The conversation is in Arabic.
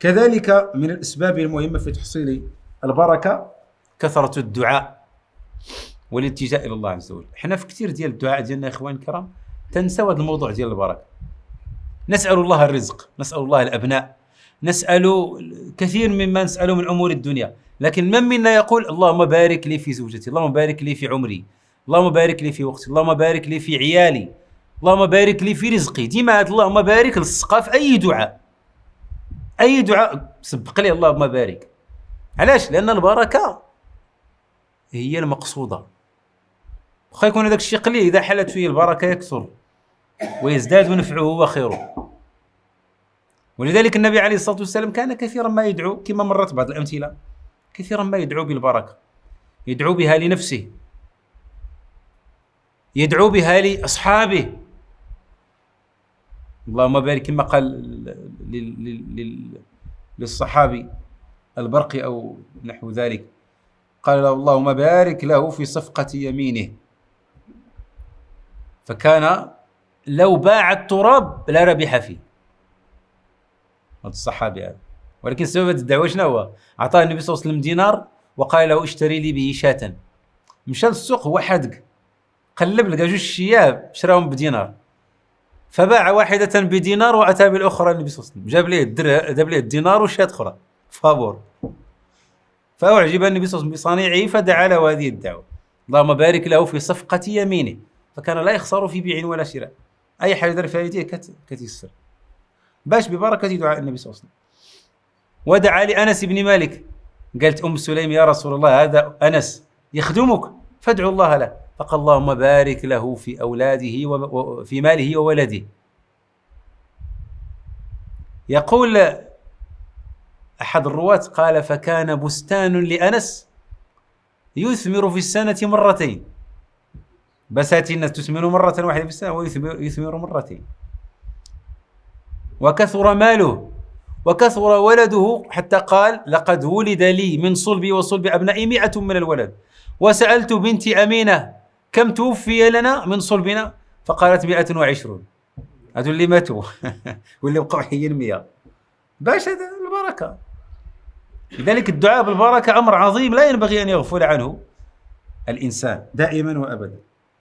كذلك من الأسباب المهمة في تحصيل البركة كثرة الدعاء والالتجاء إلى الله عز وجل. إحنا في كثير ديال الدعاء ديالنا يا إخوان الكرام تنسوا هذا الموضوع ديال البركة. نسأل الله الرزق نسأل الله الأبناء نسأل كثير مما نسأله من أمور الدنيا. لكن من منا يقول اللهم بارك لي في زوجتي اللهم بارك لي في عمري اللهم بارك لي في وقتي اللهم بارك لي في عيالي اللهم بارك لي في رزقي. ديما اللهم بارك لصقها في أي دعاء. أي دعاء سبق لي اللهم بارك. علاش؟ لأن البركة هي المقصودة. واخا يكون هذاك الشيء قليل إذا حلت فيه البركة يكثر ويزداد نفعه وخيره ولذلك النبي عليه الصلاة والسلام كان كثيرا ما يدعو كما مرت بعض الأمثلة كثيرا ما يدعو بالبركة. يدعو بها لنفسه. يدعو بها لأصحابه. اللهم بارك كما قال للصحابي البرقي أو نحو ذلك. قال له اللهم بارك له في صفقة يمينه. فكان لو باع التراب لا ربح فيه. هذا الصحابي هذا. ولكن سبب الدعوة شنو هو؟ أعطاه النبي صلى الله عليه وسلم دينار وقال له اشتري لي به شاة. مشى للسوق هو حدق قلب لقى جوج شياب شراهم بدينار. فباع واحدة بدينار وأتى بالأخرى النبي صلى الله عليه وسلم. جاب ليه جاب ليه الدينار وشاة أخرى فابور فأعجب النبي صلى الله عليه وسلم بصنيعه فدعا له هذه الدعوة. اللهم بارك له في صفقة يمينه. فكان لا يخسر في بيع ولا شراء. أي حاجة يدير فيها يديه كتيسر. باش ببركة دعاء النبي صلى الله عليه وسلم. ودعا لأنس بن مالك. قالت أم سليم يا رسول الله هذا أنس يخدمك فادعو الله له. فقال اللهم بارك له في أولاده وفي ماله وولده. يقول أحد الرواة قال فكان بستان لأنس يثمر في السنة مرتين. بساتين تثمر مرة واحدة في السنة ويثمر مرتين. وكثر ماله وكثر ولده حتى قال لقد ولد لي من صلبي وصلب أبنائي مئة من الولد. وسألت بنتي أمينة كم توفي لنا من صلبنا؟ فقالت مئة وعشرون. هذو اللي ماتوا. واللي بقوا حيين مئة باش هذا البركة. لذلك الدعاء بالبركة أمر عظيم لا ينبغي أن يغفل عنه الإنسان دائما وأبدا.